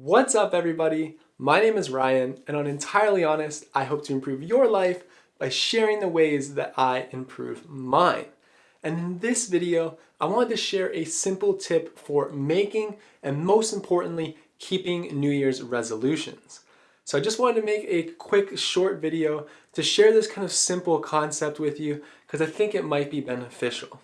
What's up everybody? My name is Ryan and on Entirely Honest, I hope to improve your life by sharing the ways that I improve mine. And in this video, I wanted to share a simple tip for making and most importantly, keeping New Year's resolutions. So I just wanted to make a quick short video to share this kind of simple concept with you because I think it might be beneficial.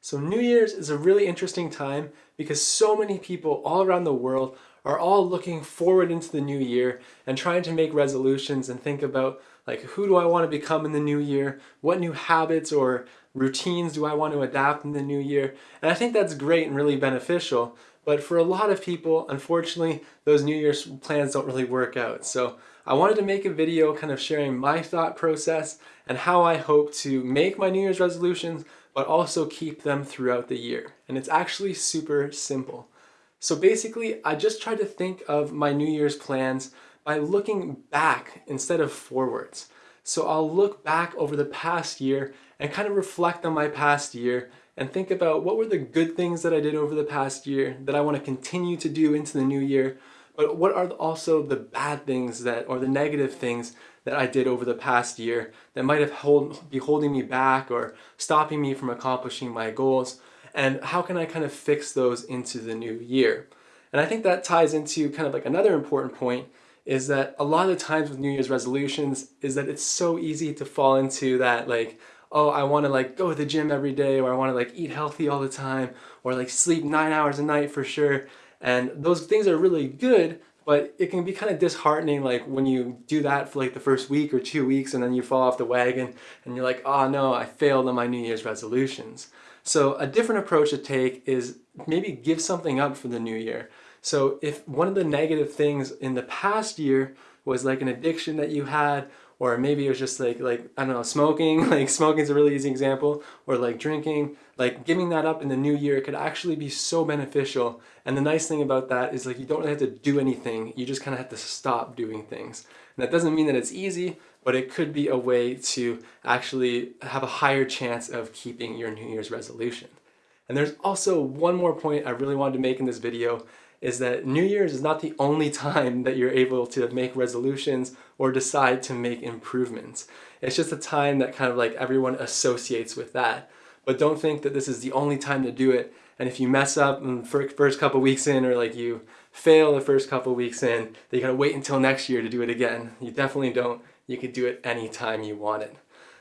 So New Year's is a really interesting time because so many people all around the world are all looking forward into the new year and trying to make resolutions and think about like who do I want to become in the new year? What new habits or routines do I want to adapt in the new year? And I think that's great and really beneficial. But for a lot of people, unfortunately, those New Year's plans don't really work out. So I wanted to make a video kind of sharing my thought process and how I hope to make my New Year's resolutions, but also keep them throughout the year. And it's actually super simple. So basically, I just try to think of my New Year's plans by looking back instead of forwards. So I'll look back over the past year and kind of reflect on my past year and think about what were the good things that I did over the past year that I want to continue to do into the new year, but what are also the bad things that or the negative things that I did over the past year that might have hold, be holding me back or stopping me from accomplishing my goals and how can I kind of fix those into the new year. And I think that ties into kind of like another important point is that a lot of the times with New Year's resolutions is that it's so easy to fall into that like, oh, I want to like go to the gym every day or I want to like eat healthy all the time or like sleep nine hours a night for sure. And those things are really good, but it can be kind of disheartening like when you do that for like the first week or two weeks and then you fall off the wagon and you're like, oh no, I failed on my New Year's resolutions. So a different approach to take is maybe give something up for the new year. So if one of the negative things in the past year was like an addiction that you had, or maybe it was just like, like I don't know, smoking, like smoking is a really easy example, or like drinking, like giving that up in the new year could actually be so beneficial. And the nice thing about that is like you don't really have to do anything, you just kind of have to stop doing things. And that doesn't mean that it's easy, but it could be a way to actually have a higher chance of keeping your New Year's resolution. And there's also one more point I really wanted to make in this video is that New Year's is not the only time that you're able to make resolutions or decide to make improvements. It's just a time that kind of like everyone associates with that. But don't think that this is the only time to do it. And if you mess up in the first couple weeks in or like you fail the first couple weeks in, then you gotta wait until next year to do it again. You definitely don't you could do it anytime you want it.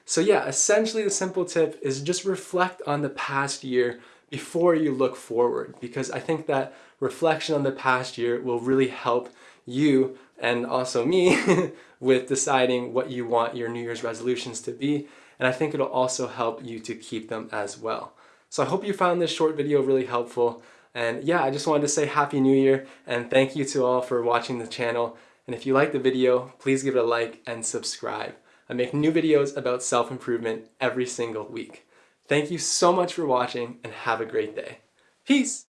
So yeah, essentially the simple tip is just reflect on the past year before you look forward because I think that reflection on the past year will really help you and also me with deciding what you want your New Year's resolutions to be and I think it'll also help you to keep them as well. So I hope you found this short video really helpful and yeah, I just wanted to say Happy New Year and thank you to all for watching the channel. And if you like the video, please give it a like and subscribe. I make new videos about self-improvement every single week. Thank you so much for watching and have a great day. Peace!